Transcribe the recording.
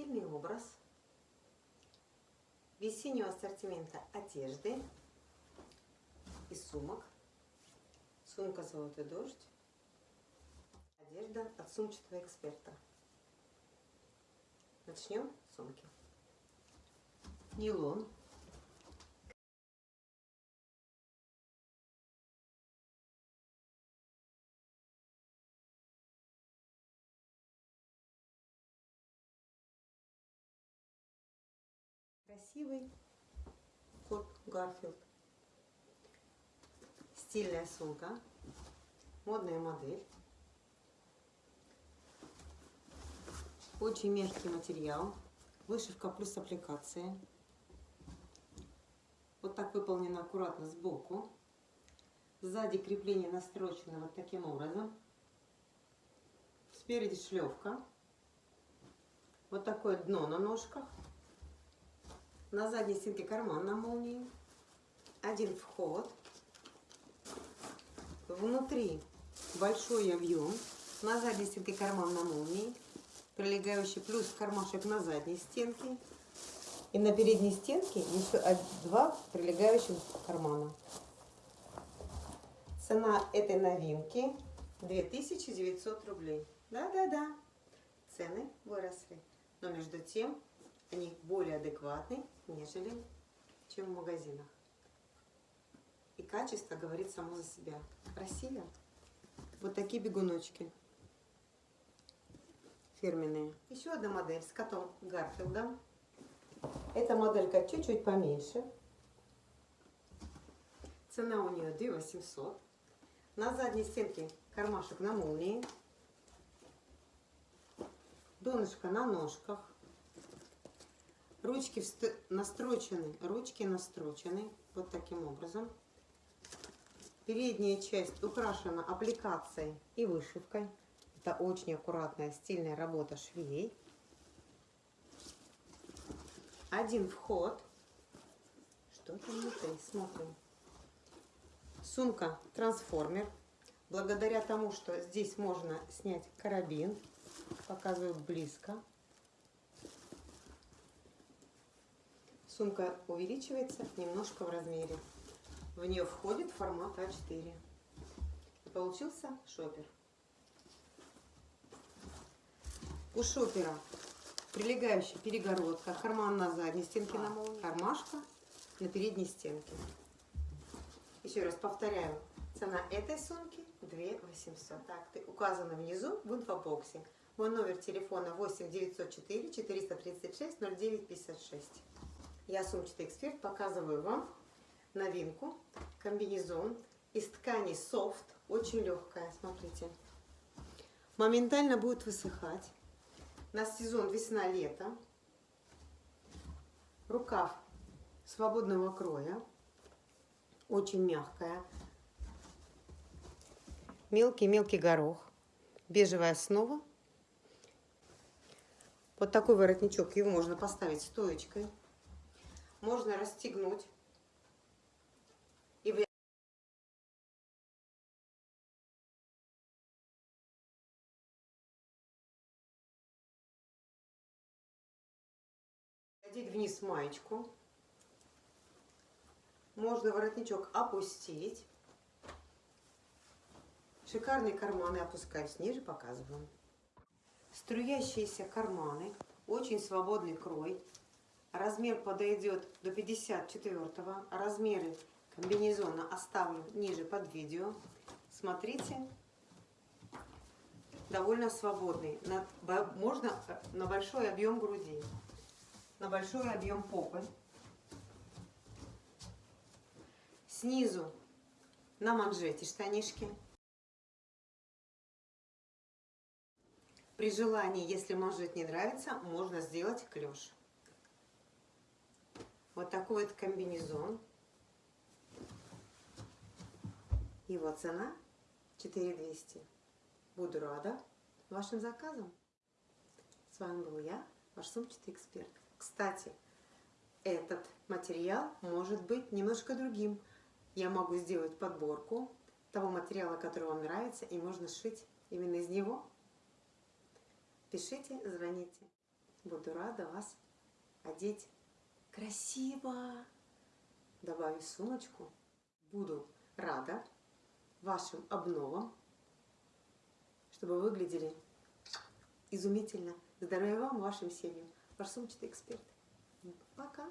стильный образ весеннего ассортимента одежды и сумок. Сумка «Золотой дождь». Одежда от сумчатого эксперта. Начнем с сумки. Нейлон. Красивый кот Гарфилд. Стильная сумка. Модная модель. Очень мягкий материал. Вышивка плюс аппликация. Вот так выполнено аккуратно сбоку. Сзади крепление настрочено вот таким образом. Спереди шлевка. Вот такое дно на ножках. На задней стенке карман на молнии. Один вход. Внутри большой объем. На задней стенке карман на молнии. Прилегающий плюс кармашек на задней стенке. И на передней стенке еще два прилегающих кармана. Цена этой новинки 2900 рублей. Да-да-да, цены выросли. Но между тем они более адекватны, нежели чем в магазинах. И качество говорит само за себя. Красиво. Вот такие бегуночки фирменные. Еще одна модель с котом Гарфилдом. Эта моделька чуть-чуть поменьше. Цена у нее 2 800. На задней стенке кармашек на молнии. Донышко на ножках. Ручки настрочены, ручки настрочены вот таким образом. Передняя часть украшена аппликацией и вышивкой. Это очень аккуратная, стильная работа швей один вход. Что там внутри? Смотрим. Сумка трансформер. Благодаря тому, что здесь можно снять карабин, показываю близко. Сумка увеличивается немножко в размере. В нее входит формат А4. И получился шопер. У шопера прилегающая перегородка, карман на задней стенке на молнии, кармашка на передней стенке. Еще раз повторяю, цена этой сумки 2 800. Так, ты указана внизу в инфобоксе. Мой номер телефона 8 904 436 09 56. Я сумчатый эксперт, показываю вам новинку, комбинезон из ткани софт, очень легкая, смотрите. Моментально будет высыхать на сезон весна-лето. Рукав свободного кроя, очень мягкая. Мелкий-мелкий горох, бежевая основа. Вот такой воротничок, его можно поставить стоечкой. Можно расстегнуть Одеть вниз маечку. Можно воротничок опустить. Шикарные карманы опускаюсь ниже, показываю. Струящиеся карманы, очень свободный крой. Размер подойдет до 54 -го. Размеры комбинезона оставлю ниже под видео. Смотрите, довольно свободный. Можно на большой объем груди на большой объем попы. Снизу на манжете штанишки. При желании, если манжет не нравится, можно сделать клеш. Вот такой вот комбинезон. Его цена 4200. Буду рада вашим заказам. С вами был я, ваш сумчатый эксперт. Кстати, этот материал может быть немножко другим. Я могу сделать подборку того материала, который вам нравится, и можно сшить именно из него. Пишите, звоните. Буду рада вас одеть красиво. Добавив сумочку, буду рада вашим обновам, чтобы вы выглядели изумительно. Здоровья вам, вашим семьям. Ваш сумчатый эксперт. Пока.